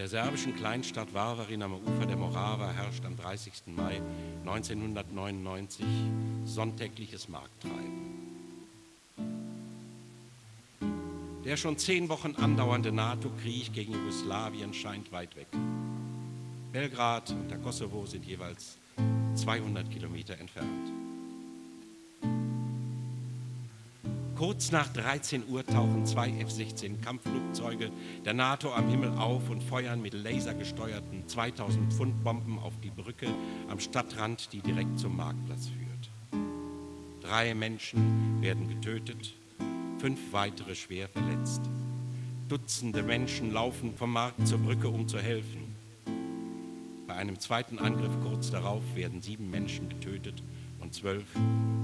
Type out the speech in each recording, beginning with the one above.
der serbischen Kleinstadt Varvarin am Ufer der Morava herrscht am 30. Mai 1999 sonntägliches Markttreiben. Der schon zehn Wochen andauernde NATO-Krieg gegen Jugoslawien scheint weit weg. Belgrad und der Kosovo sind jeweils 200 Kilometer entfernt. Kurz nach 13 Uhr tauchen zwei F-16 Kampfflugzeuge der NATO am Himmel auf und feuern mit lasergesteuerten 2000 Pfund Bomben auf die Brücke am Stadtrand, die direkt zum Marktplatz führt. Drei Menschen werden getötet, fünf weitere schwer verletzt. Dutzende Menschen laufen vom Markt zur Brücke, um zu helfen. Bei einem zweiten Angriff kurz darauf werden sieben Menschen getötet und zwölf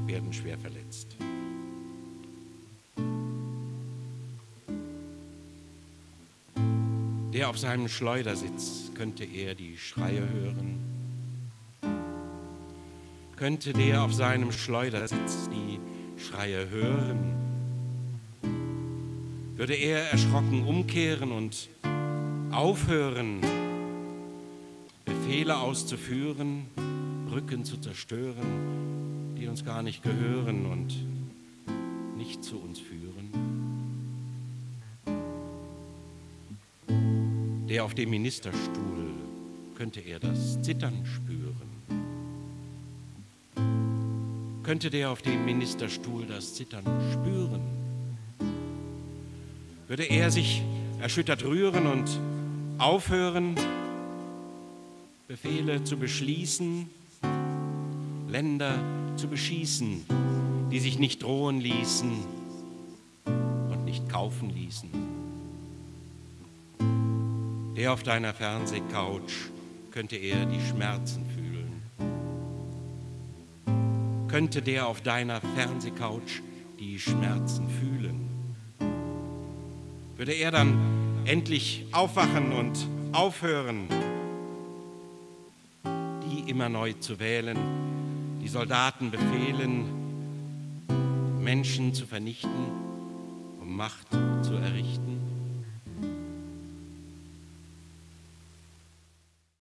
werden schwer verletzt. Der auf seinem Schleudersitz könnte er die Schreie hören. Könnte der auf seinem Schleudersitz die Schreie hören? Würde er erschrocken umkehren und aufhören, Befehle auszuführen, Brücken zu zerstören, die uns gar nicht gehören und nicht zu uns führen? Der auf dem Ministerstuhl könnte er das Zittern spüren. Könnte der auf dem Ministerstuhl das Zittern spüren? Würde er sich erschüttert rühren und aufhören, Befehle zu beschließen, Länder zu beschießen, die sich nicht drohen ließen und nicht kaufen ließen? Der auf deiner Fernsehcouch könnte er die Schmerzen fühlen. Könnte der auf deiner Fernsehcouch die Schmerzen fühlen. Würde er dann endlich aufwachen und aufhören, die immer neu zu wählen, die Soldaten befehlen, Menschen zu vernichten, um Macht zu errichten?